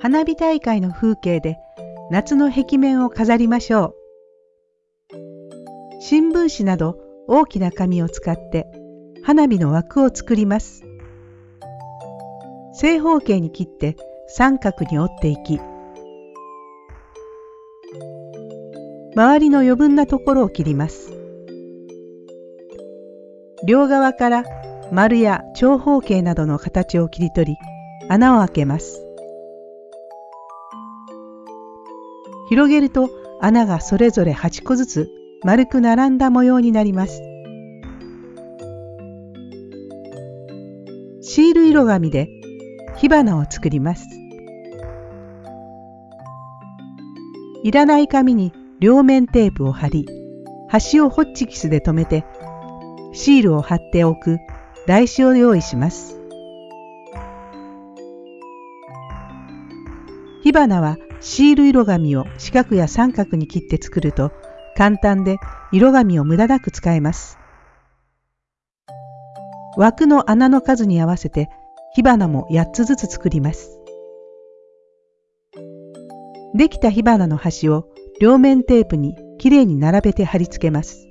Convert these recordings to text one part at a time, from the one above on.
花火大会の風景で夏の壁面を飾りましょう。新聞紙など大きな紙を使って花火の枠を作ります。正方形に切って三角に折っていき、周りの余分なところを切ります。両側から丸や長方形などの形を切り取り穴を開けます。広げると穴がそれぞれ8個ずつ丸く並んだ模様になります。シール色紙で火花を作ります。いらない紙に両面テープを貼り、端をホッチキスで留めて、シールを貼っておく台紙を用意します。火花はシール色紙を四角や三角に切って作ると簡単で色紙を無駄なく使えます。枠の穴の数に合わせて火花も8つずつ作ります。できた火花の端を両面テープにきれいに並べて貼り付けます。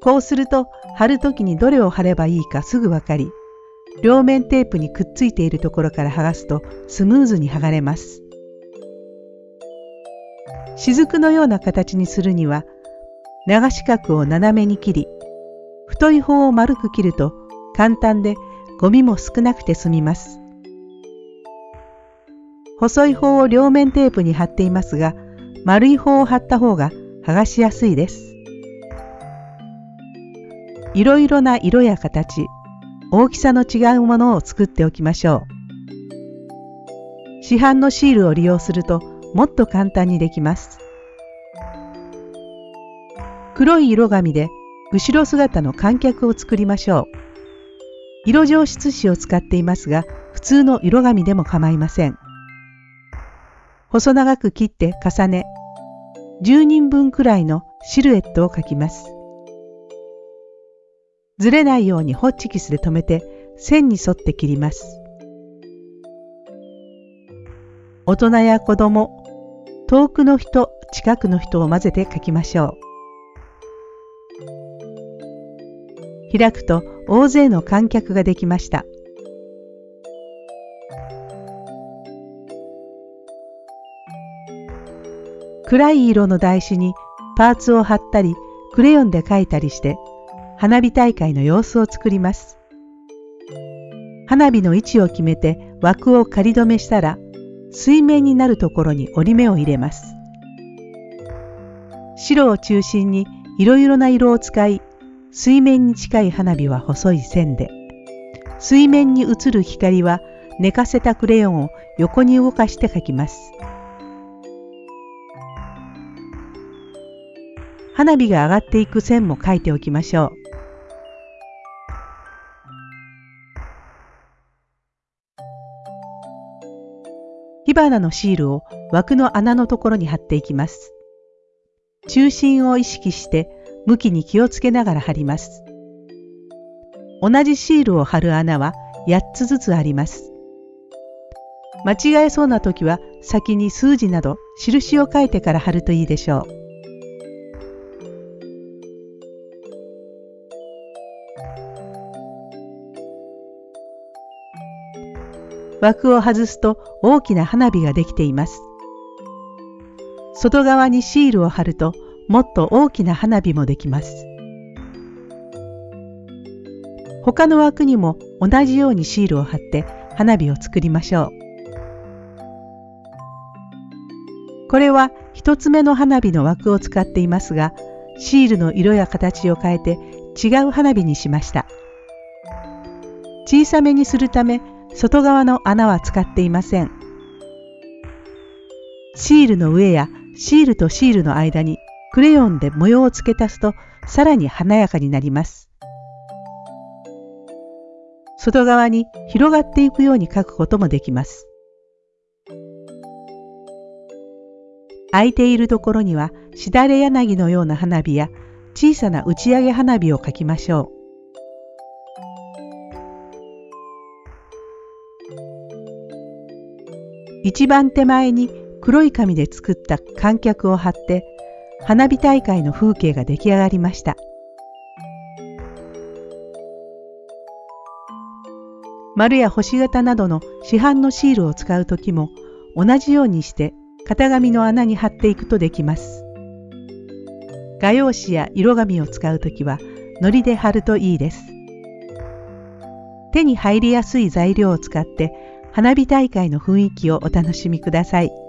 こうすると貼るときにどれを貼ればいいかすぐわかり、両面テープにくっついているところから剥がすとスムーズに剥がれます。雫のような形にするには長四角を斜めに切り太い方を丸く切ると簡単でゴミも少なくて済みます。細い方を両面テープに貼っていますが丸い方を貼った方が剥がしやすいです。いろいろな色や形、大きさの違うものを作っておきましょう。市販のシールを利用するともっと簡単にできます。黒い色紙で後ろ姿の観客を作りましょう。色上質紙を使っていますが、普通の色紙でも構いません。細長く切って重ね、10人分くらいのシルエットを描きます。ずれないようにホッチキスで留めて線に沿って切ります。大人や子供、遠くの人、近くの人を混ぜて書きましょう。開くと大勢の観客ができました。暗い色の台紙にパーツを貼ったりクレヨンで描いたりして花火大会の様子を作ります。花火の位置を決めて枠を仮止めしたら水面になるところに折り目を入れます。白を中心にいろいろな色を使い水面に近い花火は細い線で水面に映る光は寝かせたクレヨンを横に動かして描きます。花火が上がっていく線も描いておきましょう。火花のシールを枠の穴のところに貼っていきます。中心を意識して向きに気をつけながら貼ります。同じシールを貼る穴は8つずつあります。間違えそうな時は先に数字など印を書いてから貼るといいでしょう。枠を外すと大きな花火ができています。外側にシールを貼るともっと大きな花火もできます。他の枠にも同じようにシールを貼って花火を作りましょう。これは一つ目の花火の枠を使っていますが、シールの色や形を変えて違う花火にしました。小さめにするため外側の穴は使っていません。シールの上やシールとシールの間にクレヨンで模様を付け足すとさらに華やかになります。外側に広がっていくように描くこともできます。空いているところにはしだれ柳のような花火や小さな打ち上げ花火を描きましょう。一番手前に黒い紙で作った観客を貼って花火大会の風景が出来上がりました。丸や星型などの市販のシールを使うときも同じようにして型紙の穴に貼っていくとできます。画用紙や色紙を使うときは糊で貼るといいです。手に入りやすい材料を使って花火大会の雰囲気をお楽しみください。